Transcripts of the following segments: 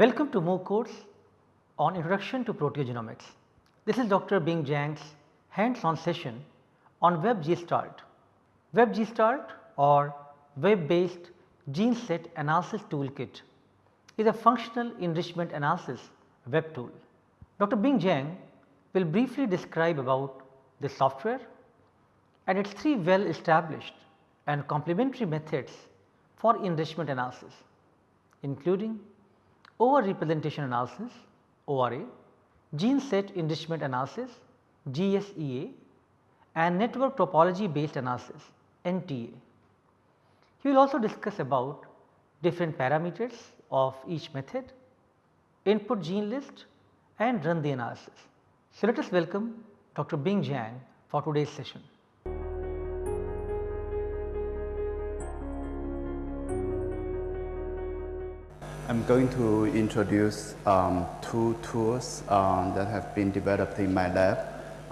Welcome to MOOC course on Introduction to Proteogenomics. This is Dr. Bing Zhang's hands on session on WebGestalt. WebGestalt or web based gene set analysis toolkit is a functional enrichment analysis web tool. Dr. Bing Zhang will briefly describe about the software and its three well established and complementary methods for enrichment analysis including over representation analysis ORA, gene set enrichment analysis GSEA and network topology based analysis NTA. He will also discuss about different parameters of each method, input gene list and run the analysis. So, let us welcome Dr. Bing Zhang for today's session. I am going to introduce um, two tools um, that have been developed in my lab,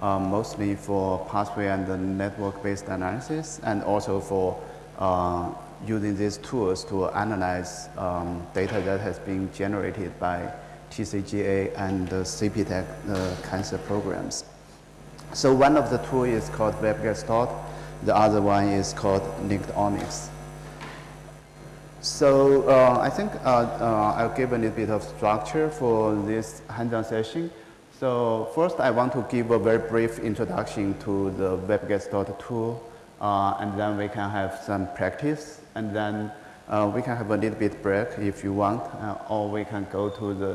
um, mostly for pathway and network based analysis and also for uh, using these tools to analyze um, data that has been generated by TCGA and the CPTAC uh, cancer programs. So one of the tools is called WebGestalt, the other one is called LinkedOmics. So uh, I think uh, uh, I'll give a little bit of structure for this hands-on session. So first I want to give a very brief introduction to the WebGestalt tool uh, and then we can have some practice and then uh, we can have a little bit break if you want uh, or we can go to the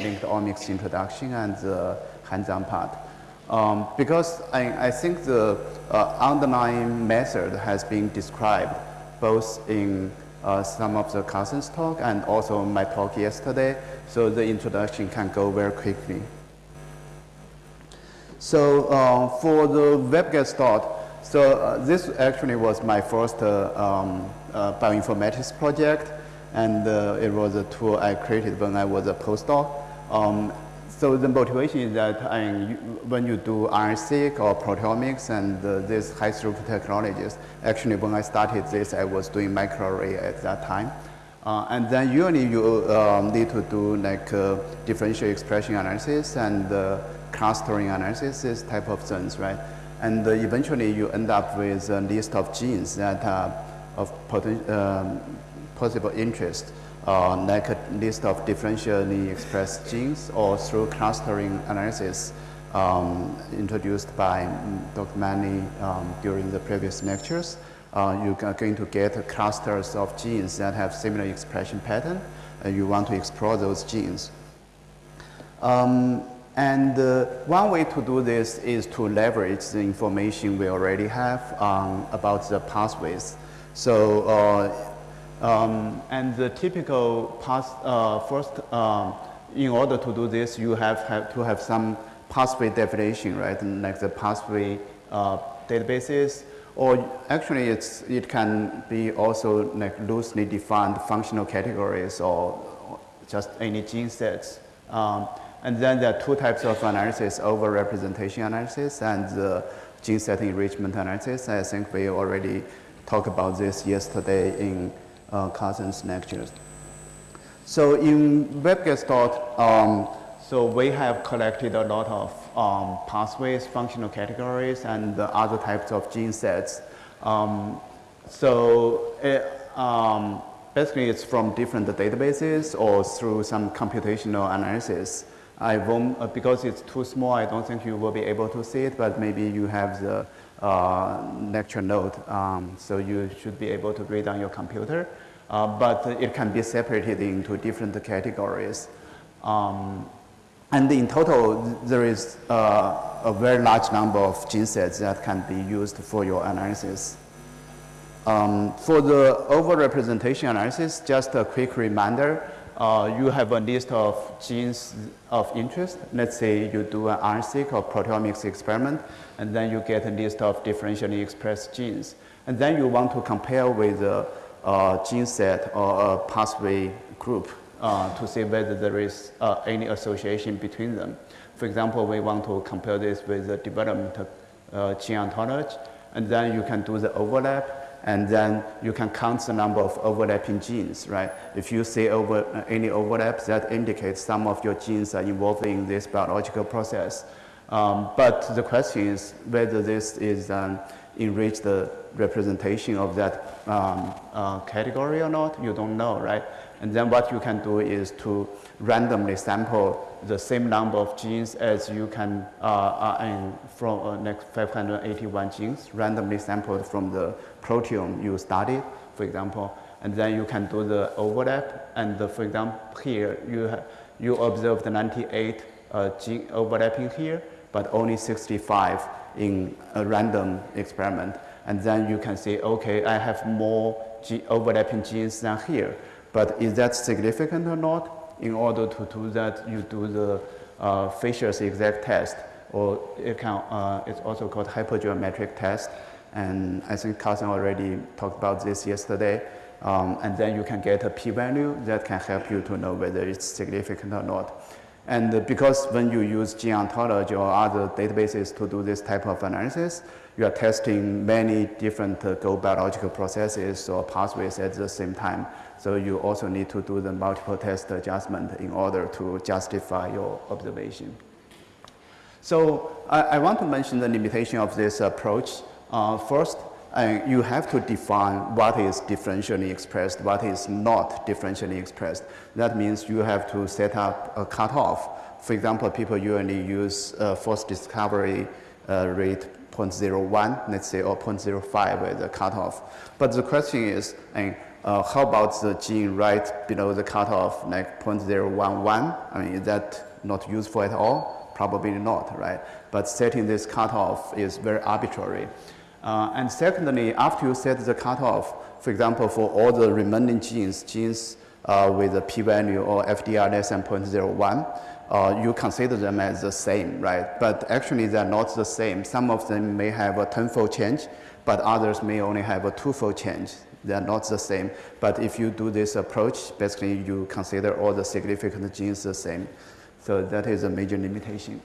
LinkedOmics introduction and the hands-on part. Um, because I, I, think the underlying method has been described both in uh, some of the Carson's talk and also my talk yesterday. So the introduction can go very quickly. So uh, for the WebGestalt, so uh, this actually was my first uh, um, uh, bioinformatics project and uh, it was a tool I created when I was a postdoc. Um, so the motivation is that when you do RNA-seq or proteomics and uh, these high throughput technologies, actually when I started this, I was doing microarray at that time. Uh, and then usually you um, need to do like uh, differential expression analysis and uh, clustering analysis, this type of things, right? And uh, eventually you end up with a list of genes that are of um, possible interest uh, like a list of differentially expressed genes or through clustering analysis um, introduced by Dr. Manley um, during the previous lectures. Uh, you are going to get clusters of genes that have similar expression pattern and you want to explore those genes. Um, and uh, one way to do this is to leverage the information we already have um, about the pathways. So uh, um, and the typical path, uh, first, um, in order to do this, you have, have to have some pathway definition, right? And like the pathway uh, databases, or actually it's, it can be also like loosely defined functional categories or just any gene sets. Um, and then there are two types of analysis, over representation analysis and the gene set enrichment analysis. I think we already talked about this yesterday in uh, Carson's lectures. So in WebGestalt, um, so we have collected a lot of um, pathways, functional categories, and other types of gene sets. Um, so it, um, basically it's from different databases or through some computational analysis. I won't, uh, because it's too small, I don't think you will be able to see it, but maybe you have the uh, lecture note, um, so you should be able to read on your computer. Uh, but it can be separated into different categories. Um, and in total, there is uh, a very large number of gene sets that can be used for your analysis. Um, for the overrepresentation analysis, just a quick reminder, uh, you have a list of genes of interest. Let's say you do an RNA-seq or proteomics experiment, and then you get a list of differentially expressed genes. And then you want to compare with a, uh, gene set or a pathway group uh, to see whether there is uh, any association between them. For example, we want to compare this with the development uh, gene ontology, and then you can do the overlap and then you can count the number of overlapping genes, right? If you see over, uh, any overlaps, that indicates some of your genes are involved in this biological process. Um, but the question is whether this is an enriched the representation of that um, uh, category or not, you don't know, right? And then what you can do is to randomly sample the same number of genes as you can uh, uh, from uh, next 581 genes randomly sampled from the proteome you studied, for example, and then you can do the overlap. And the, for example, here you you observe the 98 uh, gene overlapping here, but only 65 in a random experiment. And then you can say, okay, I have more overlapping genes than here. But is that significant or not? In order to do that, you do the uh, Fisher's exact test, or it can, uh, it's also called hypergeometric test. And I think Carson already talked about this yesterday. Um, and then you can get a p-value that can help you to know whether it's significant or not. And because when you use gene ontology or other databases to do this type of analysis, you are testing many different uh, GO biological processes or pathways at the same time. So you also need to do the multiple test adjustment in order to justify your observation. So I, I want to mention the limitation of this approach. Uh, first, uh, you have to define what is differentially expressed, what is not differentially expressed. That means you have to set up a cutoff. For example, people usually use uh, false discovery uh, rate 0.01, let's say, or 0.05 as a cutoff. But the question is, uh, how about the gene right below the cutoff, like 0.011? I mean, is that not useful at all? Probably not, right? But setting this cutoff is very arbitrary. Uh, and secondly, after you set the cutoff, for example, for all the remaining genes, genes uh, with a p-value or FDR less than 0.01, uh, you consider them as the same, right? But actually, they're not the same. Some of them may have a tenfold change, but others may only have a twofold change. They're not the same. But if you do this approach, basically you consider all the significant genes the same. So that is a major limitation.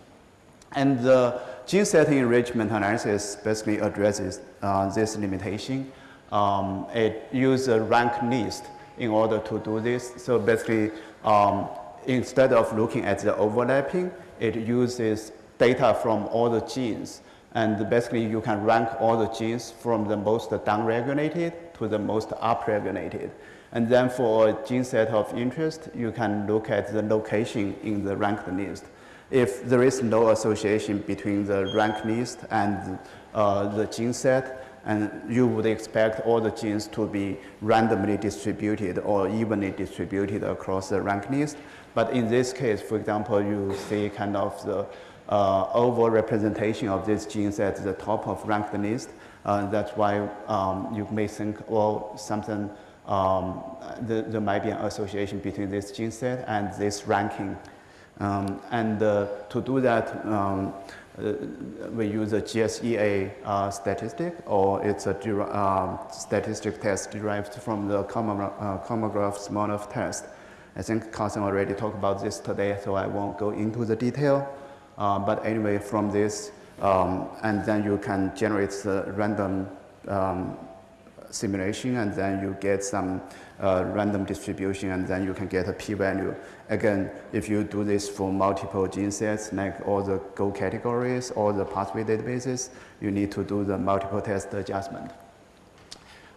And the gene setting enrichment analysis basically addresses uh, this limitation. Um, it uses a rank list in order to do this. So basically, um, instead of looking at the overlapping, it uses data from all the genes. And basically, you can rank all the genes from the most downregulated to the most upregulated. And then for a gene set of interest, you can look at the location in the ranked list if there is no association between the rank list and uh, the gene set, and you would expect all the genes to be randomly distributed or evenly distributed across the rank list. But in this case, for example, you see kind of the uh, over-representation of these genes at the top of ranked list. Uh, that's why um, you may think, well, something, um, the, there might be an association between this gene set and this ranking um, and uh, to do that, um, uh, we use a GSEA uh, statistic or it's a um, statistic test derived from the Kolmogorov uh, Smirnov test. I think Carson already talked about this today, so I won't go into the detail. Uh, but anyway, from this, um, and then you can generate the random um, simulation and then you get some uh, random distribution and then you can get a p-value. Again, if you do this for multiple gene sets, like all the GO categories, all the pathway databases, you need to do the multiple test adjustment.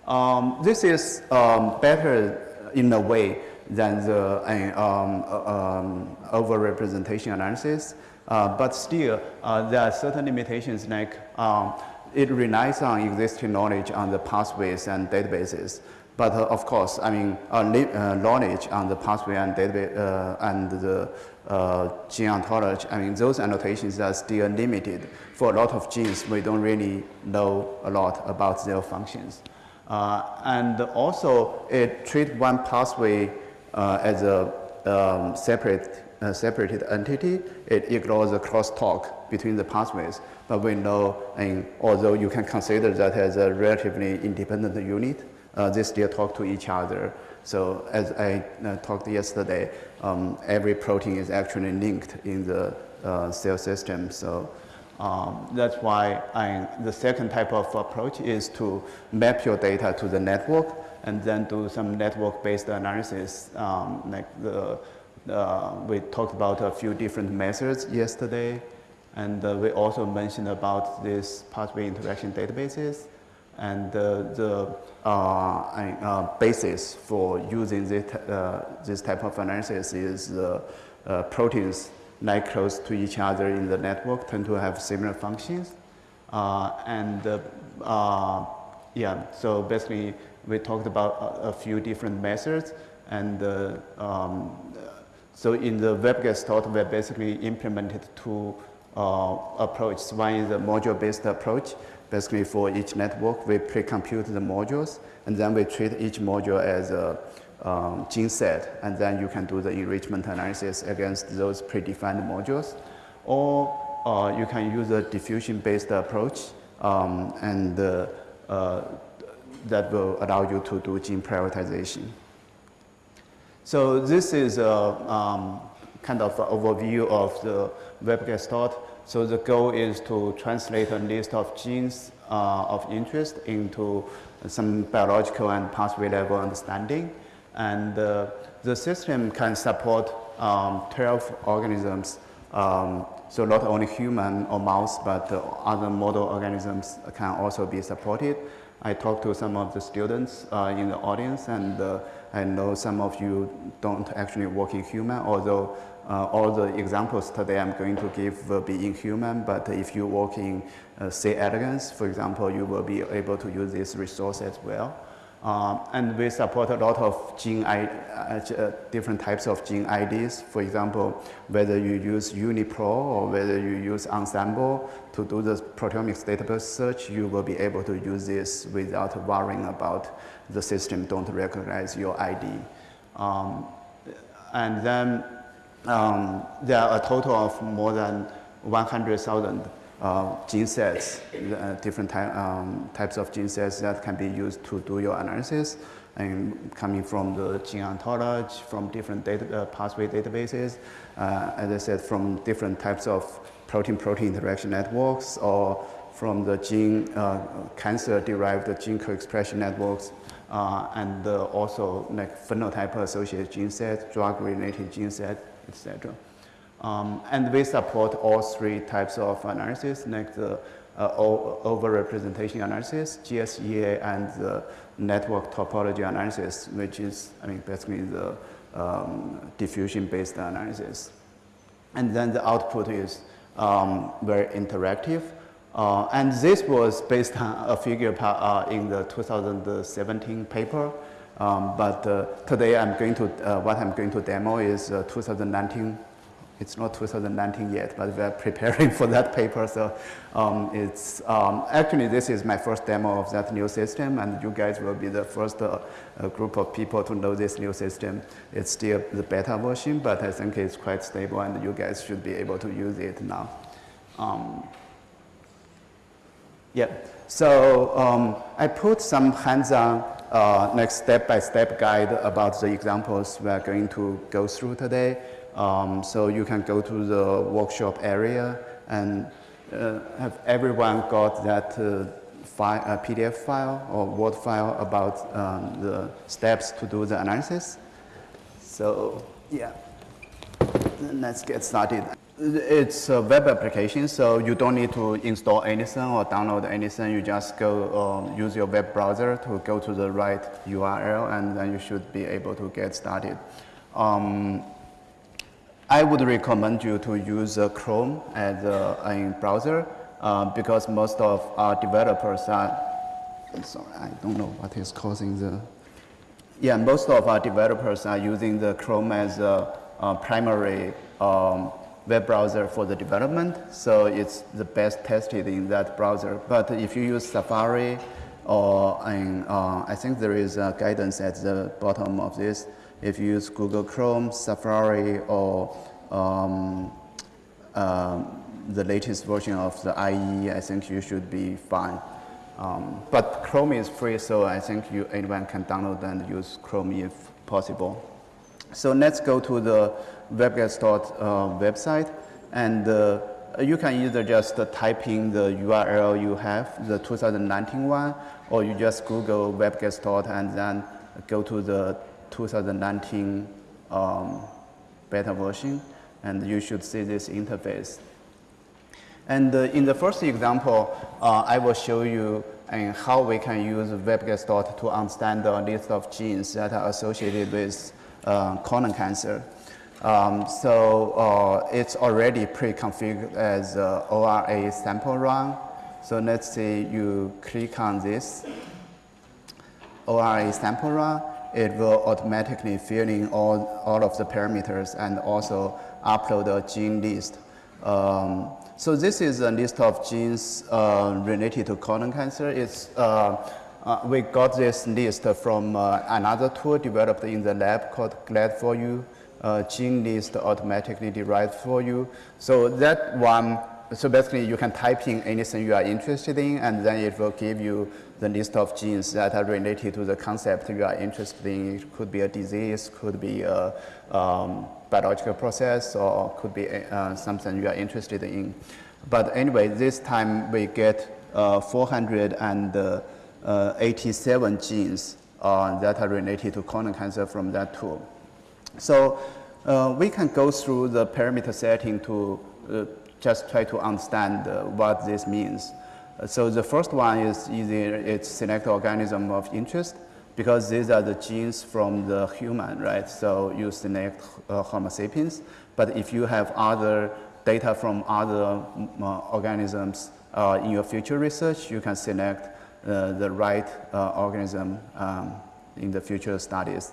Um, this is um, better in a way than the uh, um, uh, um, over-representation analysis, uh, but still uh, there are certain limitations like um, it relies on existing knowledge on the pathways and databases. But uh, of course, I mean, uh, uh, knowledge on the pathway and database uh, and the uh, gene ontology, I mean, those annotations are still limited. For a lot of genes, we don't really know a lot about their functions. Uh, and also, it treats one pathway as a um, separate separated entity, it ignores the crosstalk between the pathways. But we know, and although you can consider that as a relatively independent unit, uh, they still talk to each other. So as I uh, talked yesterday, um, every protein is actually linked in the uh, cell system. So Um, that's why I, the second type of approach is to map your data to the network and then do some network-based analysis. Um, like the, uh, we talked about a few different methods yesterday, and uh, we also mentioned about this pathway interaction databases. And uh, the uh, basis for using this, uh, this type of analysis is uh, proteins lie close to each other in the network tend to have similar functions. and yeah, so basically we talked about a, a few different methods and uh, um, so in the WebGestalt, we basically implemented two uh, approaches. One is a module-based approach. Basically for each network, we pre-compute the modules and then we treat each module as a um, gene set and then you can do the enrichment analysis against those predefined modules. Or uh, you can use a diffusion-based approach um, and uh, uh, that will allow you to do gene prioritization. So this is a um, kind of overview of the WebGestalt. So the goal is to translate a list of genes uh, of interest into some biological and pathway level understanding. And uh, the system can support um, 12 organisms. Um, so not only human or mouse, but uh, other model organisms can also be supported. I talked to some of the students uh, in the audience and uh, I know some of you don't actually work in human, although uh, all the examples today I'm going to give will be in human, but if you work in uh, C. for example, you will be able to use this resource as well. Um, and we support a lot of gene I, uh, different types of gene IDs. For example, whether you use UniProt or whether you use Ensembl to do the proteomics database search, you will be able to use this without worrying about the system don't recognize your ID. Um, and then um, there are a total of more than 100,000 uh, gene sets, uh, different ty um, types of gene sets that can be used to do your analysis and coming from the gene ontology, from different data, uh, pathway databases, uh, as I said, from different types of protein-protein interaction networks or from the gene uh, cancer-derived gene co-expression networks uh, and also like phenotype associated gene sets, drug-related gene sets, etc. Um, and we support all three types of analysis, like the uh, overrepresentation analysis, GSEA, and the network topology analysis, which is, I mean, basically the um, diffusion-based analysis. And then the output is um, very interactive. Uh, and this was based on a figure uh, in the 2017 paper. Um, but uh, today I'm going to, uh, what I'm going to demo is uh, 2019 it's not 2019 yet, but we're preparing for that paper. So um, it's um, actually this is my first demo of that new system, and you guys will be the first uh, group of people to know this new system. It's still the beta version, but I think it's quite stable, and you guys should be able to use it now. Um, yeah. So um, I put some hands-on uh, like step-by-step -step guide about the examples we're going to go through today. Um, so you can go to the workshop area and uh, have everyone got that uh, file, uh, PDF file or Word file about um, the steps to do the analysis. So yeah, let's get started. It's a web application, so you don't need to install anything or download anything. You just go um, use your web browser to go to the right URL, and then you should be able to get started. Um, I would recommend you to use uh, Chrome as a, a browser uh, because most of our developers are, sorry, I don't know what is causing the, yeah, most of our developers are using the Chrome as a, a primary um, web browser for the development. So it's the best tested in that browser. But if you use Safari or in, uh, I think there is a guidance at the bottom of this, if you use Google Chrome, Safari, or um, uh, the latest version of the IE, I think you should be fine. Um, but Chrome is free, so I think you, anyone can download and use Chrome if possible. So let's go to the WebGestalt uh, website. And uh, you can either just uh, type in the URL you have, the 2019 one, or you just Google WebGestalt and then go to the 2019 um, beta version, and you should see this interface. And uh, in the first example, uh, I will show you uh, how we can use WebGestalt to understand the list of genes that are associated with colon cancer. Um, so uh, it's already pre-configured as ORA sample run. So let's say you click on this ORA sample run, it will automatically fill in all, all of the parameters and also upload a gene list. Um, so this is a list of genes uh, related to colon cancer. It's, uh, uh, we got this list from uh, another tool developed in the lab called GLAD4U. Uh, gene list automatically derived for you. So that one, so basically you can type in anything you are interested in and then it will give you the list of genes that are related to the concept you are interested in. It could be a disease, could be a um, biological process, or could be uh, something you are interested in. But anyway, this time we get uh, 487 genes uh, that are related to colon cancer from that tool. So uh, we can go through the parameter setting to uh, just try to understand what this means. So the first one is easy, it's select organism of interest because these are the genes from the human, right? So you select uh, Homo sapiens, but if you have other data from other uh, organisms uh, in your future research, you can select the right uh, organism um, in the future studies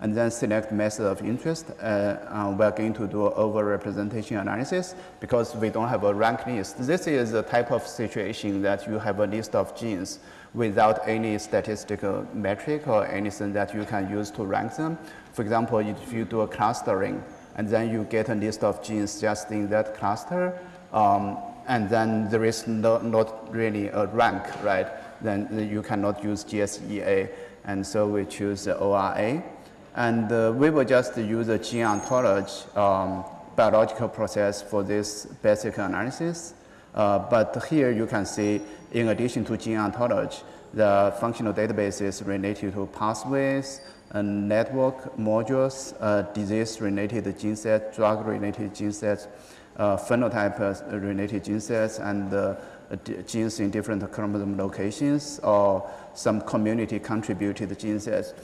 and then select method of interest. Uh, uh, we're going to do overrepresentation analysis because we don't have a rank list. This is the type of situation that you have a list of genes without any statistical metric or anything that you can use to rank them. For example, if you do a clustering and then you get a list of genes just in that cluster, um, and then there is no, not really a rank, right? Then you cannot use GSEA. And so we choose ORA. And uh, we will just use a gene ontology um, biological process for this basic analysis. Uh, but here you can see, in addition to gene ontology, the functional databases related to pathways, and network modules, uh, disease-related gene sets, drug-related gene sets, uh, phenotype-related gene sets, and uh, genes in different chromosome locations, or some community-contributed gene sets.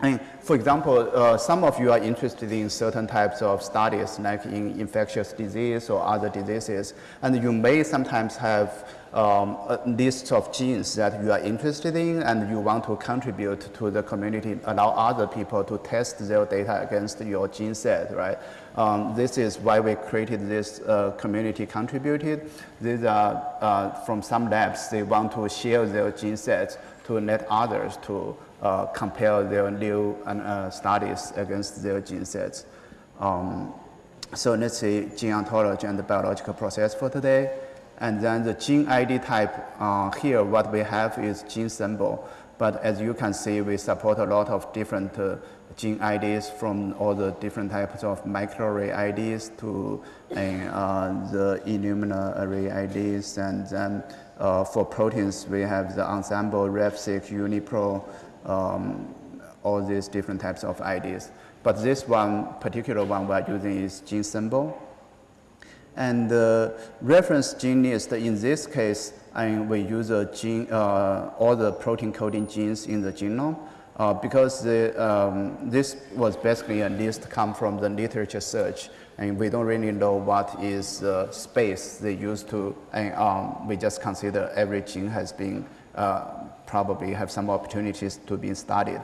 And for example, uh, some of you are interested in certain types of studies, like in infectious disease or other diseases, and you may sometimes have um, a list of genes that you are interested in, and you want to contribute to the community, allow other people to test their data against your gene set, right? Um, this is why we created this uh, community contributed. These are uh, from some labs, they want to share their gene sets to let others to uh, compare their new uh, studies against their gene sets. Um, so let's see gene ontology and the biological process for today. And then the gene ID type, uh, here what we have is gene symbol. But as you can see, we support a lot of different uh, gene IDs from all the different types of microarray IDs to uh, the Illumina array IDs. And then uh, for proteins, we have the Ensembl, RefSeq, UniProt, um, all these different types of IDs. But this one, particular one we're using is gene symbol. And the reference gene list, in this case, I mean, we use a gene, uh, all the protein coding genes in the genome uh, because the, um, this was basically a list come from the literature search and we don't really know what is the space they used to, and um, we just consider every gene has been uh, probably have some opportunities to be studied.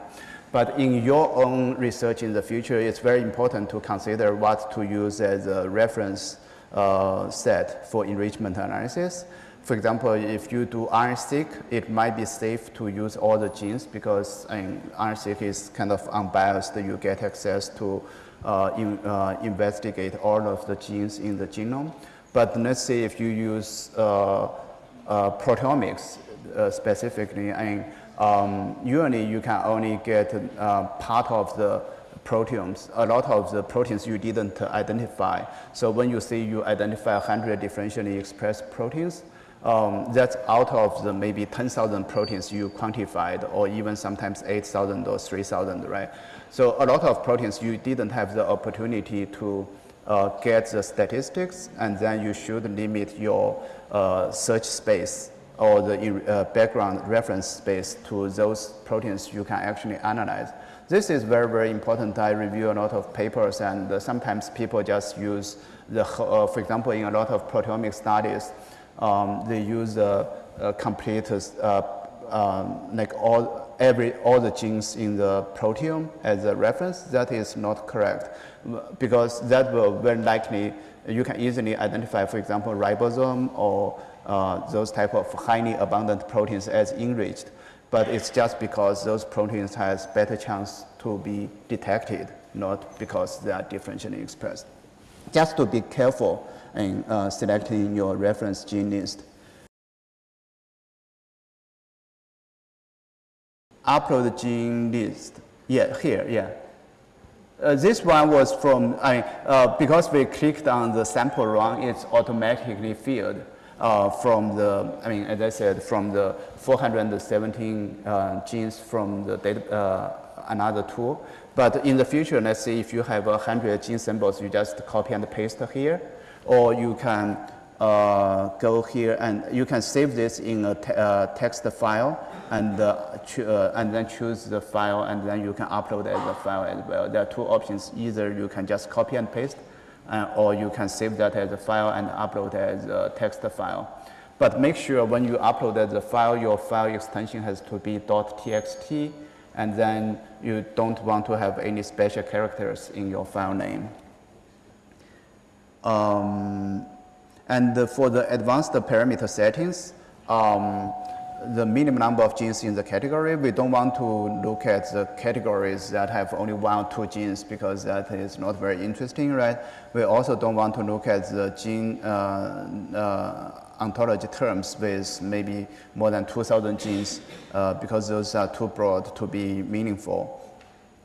But in your own research in the future, it's very important to consider what to use as a reference uh, set for enrichment analysis. For example, if you do RNA-seq, it might be safe to use all the genes because RNA-seq is kind of unbiased. You get access to uh, in, uh, investigate all of the genes in the genome. But let's say if you use uh, uh proteomics uh, specifically, I mean, um, usually you can only get uh, part of the proteomes, a lot of the proteins you didn't identify. So when you say you identify 100 differentially expressed proteins, um, that's out of the maybe 10,000 proteins you quantified or even sometimes 8,000 or 3,000, right? So a lot of proteins you didn't have the opportunity to uh, get the statistics and then you should limit your uh, search space or the uh, background reference space to those proteins you can actually analyze. This is very, very important. I review a lot of papers and sometimes people just use the, uh, for example, in a lot of proteomic studies, um, they use a, a complete, uh, um, like all, every, all the genes in the proteome as a reference. That is not correct because that will very likely, you can easily identify, for example, ribosome or uh, those type of highly abundant proteins as enriched. But it's just because those proteins has better chance to be detected, not because they are differentially expressed. Just to be careful in uh, selecting your reference gene list. Upload gene list. Yeah, here, yeah. Uh, this one was from, I, uh, because we clicked on the sample run, it's automatically filled uh, from the, I mean, as I said, from the 417 uh, genes from the data, uh, another tool. But in the future, let's say if you have 100 gene symbols, you just copy and paste here, or you can uh, go here and you can save this in a te uh, text file and, uh, uh, and then choose the file and then you can upload as a file as well. There are two options. Either you can just copy and paste uh, or you can save that as a file and upload as a text file. But make sure when you upload as a file, your file extension has to be .txt and then you don't want to have any special characters in your file name. Um, and for the advanced parameter settings, um, the minimum number of genes in the category, we don't want to look at the categories that have only one or two genes because that is not very interesting, right? We also don't want to look at the gene uh, uh, ontology terms with maybe more than 2,000 genes uh, because those are too broad to be meaningful.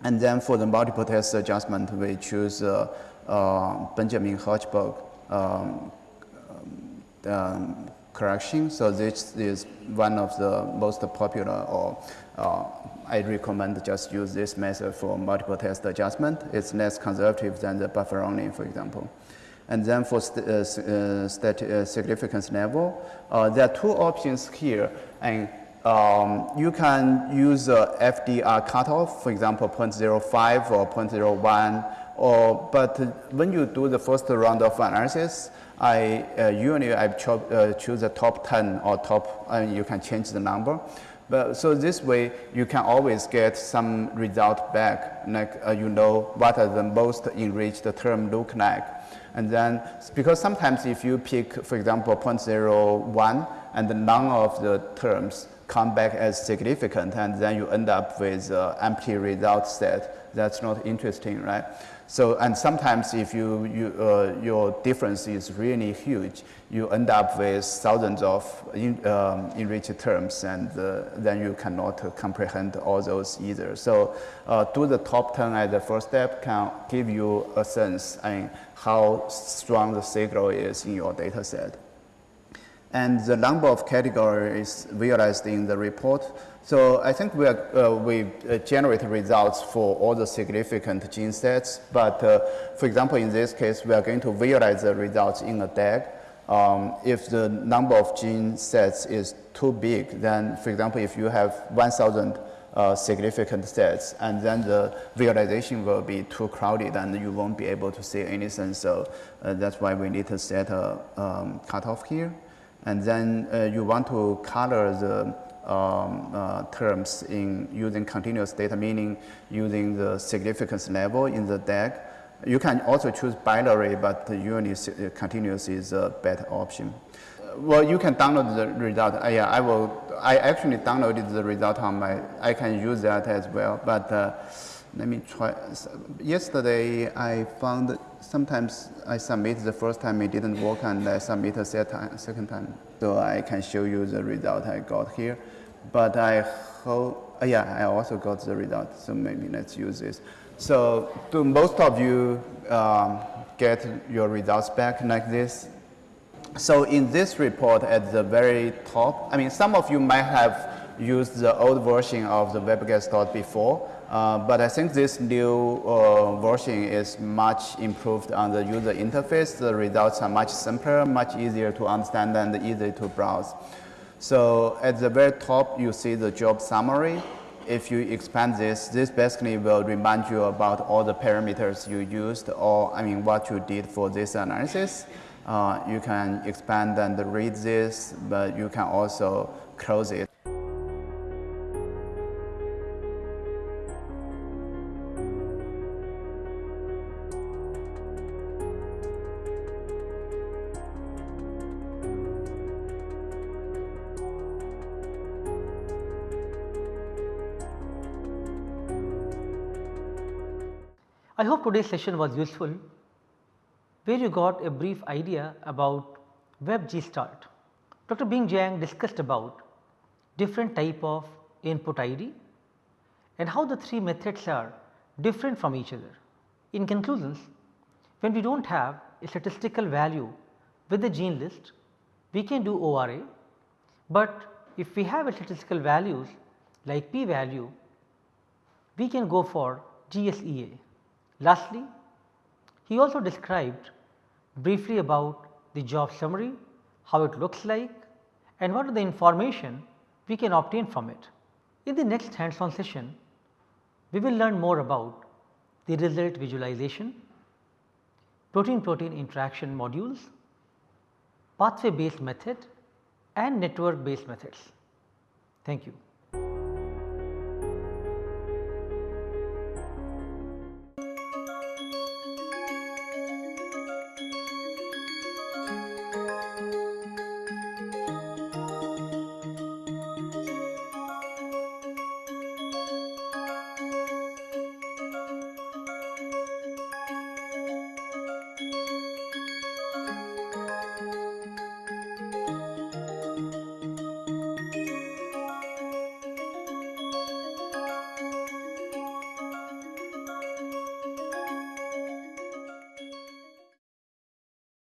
And then for the multiple test adjustment, we choose uh, Benjamini Hochberg um, um, correction. So this is one of the most popular or uh, I recommend just use this method for multiple test adjustment. It's less conservative than the buffer for example. And then for st uh, uh, uh, significance level, uh, there are two options here. And um, you can use the FDR cutoff, for example, 0.05 or 0.01, or, but when you do the first round of analysis, I uh, usually I cho uh, choose the top 10 or top, and you can change the number. But so this way, you can always get some result back, like uh, you know what are the most enriched term look like. And then, because sometimes if you pick, for example, 0.01, and none of the terms come back as significant, and then you end up with an empty result set, that's not interesting, right? So, and sometimes if you, you, uh, your difference is really huge, you end up with thousands of in, um, enriched terms and uh, then you cannot uh, comprehend all those either. So uh, do the top 10 as the first step can give you a sense in how strong the signal is in your data set. And the number of categories realized in the report so I think we, are, uh, we uh, generate results for all the significant gene sets, but uh, for example, in this case, we are going to visualize the results in a DAG. Um, if the number of gene sets is too big, then for example, if you have 1,000 uh, significant sets, and then the visualization will be too crowded and you won't be able to see anything. So uh, that's why we need to set a um, cutoff here. And then uh, you want to color the um, uh, terms in using continuous data, meaning using the significance level in the DAG. You can also choose binary, but usually uh, continuous is a better option. Well, you can download the result. Uh, yeah, I will. I actually downloaded the result on my. I can use that as well. But uh, let me try. Yesterday, I found sometimes I submit the first time it didn't work, and I submit a second time. So I can show you the result I got here. But I hope, uh, yeah, I also got the result, so maybe let's use this. So do most of you um, get your results back like this? So in this report at the very top, I mean, some of you might have used the old version of the WebGestalt before, uh, but I think this new uh, version is much improved on the user interface. The results are much simpler, much easier to understand and easy to browse. So at the very top, you see the job summary. If you expand this, this basically will remind you about all the parameters you used or I mean what you did for this analysis. Uh, you can expand and read this, but you can also close it. I hope today's session was useful where you got a brief idea about WebGestalt. Dr. Bing Zhang discussed about different type of input ID and how the three methods are different from each other. In conclusions, when we do not have a statistical value with the gene list, we can do ORA, but if we have a statistical values like p value, we can go for GSEA. Lastly, he also described briefly about the job summary, how it looks like and what are the information we can obtain from it. In the next hands on session, we will learn more about the result visualization, protein protein interaction modules, pathway based method and network based methods. Thank you.